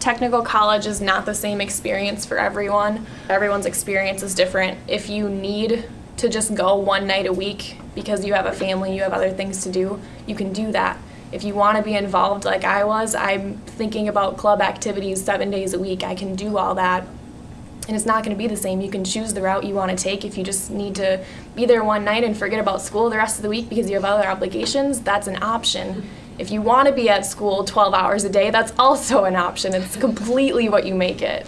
Technical college is not the same experience for everyone. Everyone's experience is different. If you need to just go one night a week because you have a family, you have other things to do, you can do that. If you want to be involved like I was, I'm thinking about club activities seven days a week. I can do all that. And it's not going to be the same. You can choose the route you want to take. If you just need to be there one night and forget about school the rest of the week because you have other obligations, that's an option. If you want to be at school 12 hours a day, that's also an option. It's completely what you make it.